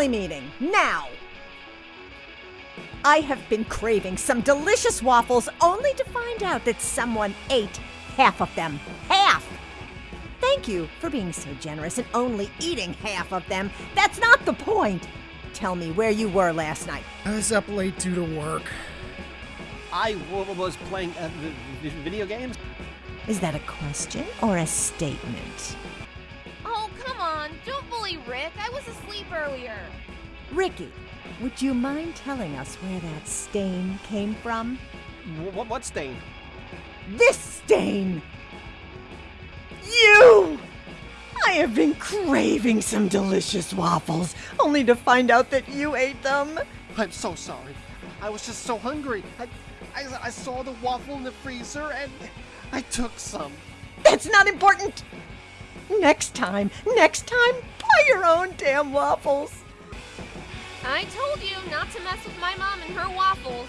Family meeting, now! I have been craving some delicious waffles only to find out that someone ate half of them. Half! Thank you for being so generous and only eating half of them. That's not the point. Tell me where you were last night. I was up late due to work. I was playing uh, v- v- video games. Is that a question or a statement? Rick. I was asleep earlier. Ricky, would you mind telling us where that stain came from? What, what stain? This stain! You! I have been craving some delicious waffles, only to find out that you ate them. I'm so sorry. I was just so hungry. I, I, I saw the waffle in the freezer and I took some. That's not important. Next time, next time, buy your own damn waffles. I told you not to mess with my mom and her waffles.